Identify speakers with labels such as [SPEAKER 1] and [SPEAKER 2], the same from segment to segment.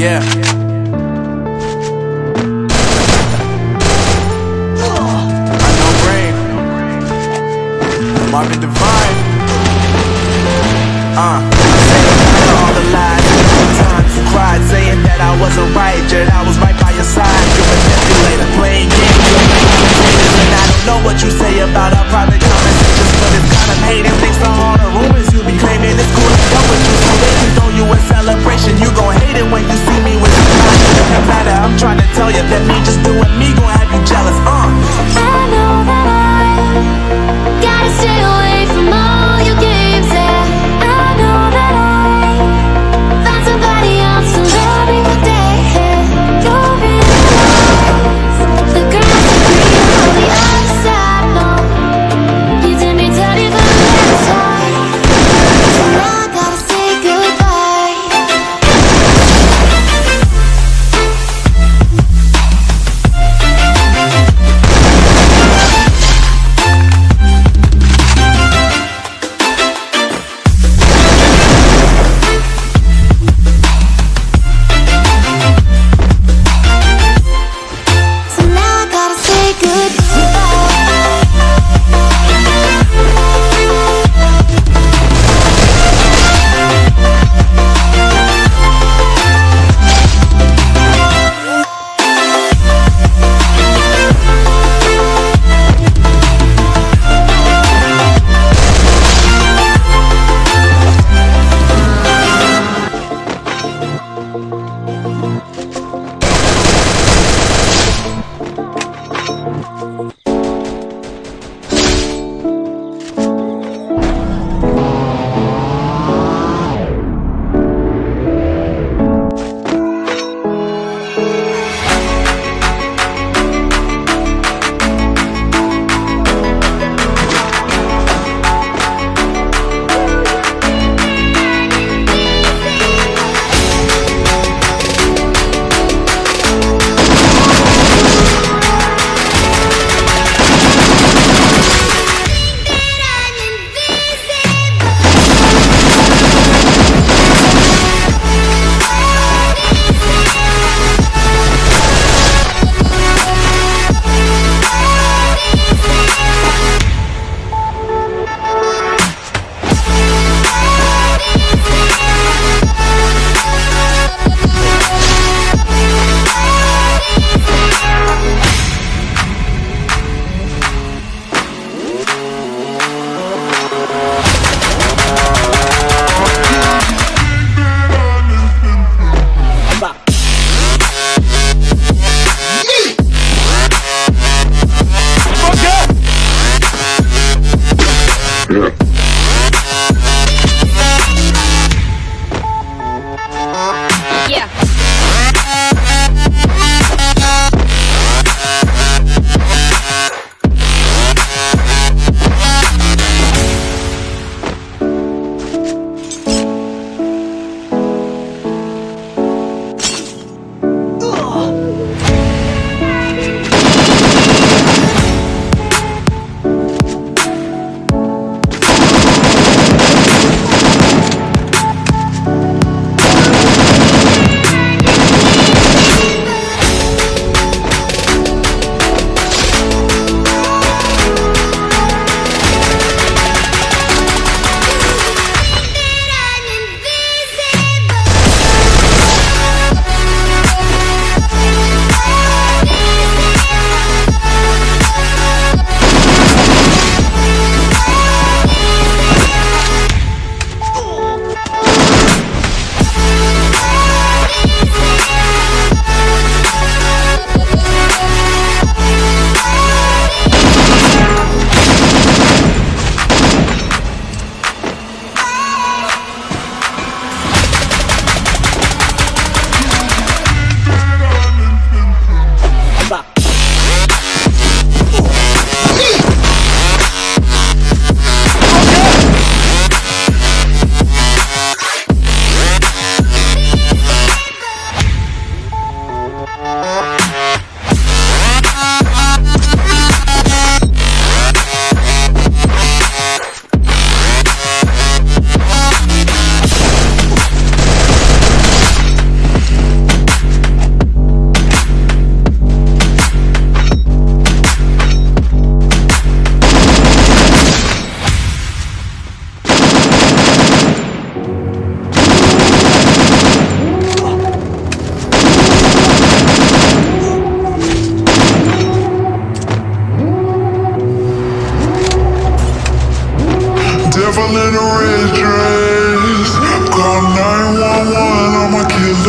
[SPEAKER 1] Yeah. I know brain. Marvin Divine. Uh.
[SPEAKER 2] all the lies Times you cried saying that I wasn't right Yet I was right by your side You're a manipulator playing games with the commentators And I don't know what you say about our private conversations But it's kind of hating thanks to all the rumors you be claiming It's cool to go with you so they can throw you a when you see me with somebody Doesn't matter, I'm trying to tell you that me just doing me gon' have you jealous, uh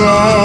[SPEAKER 3] go.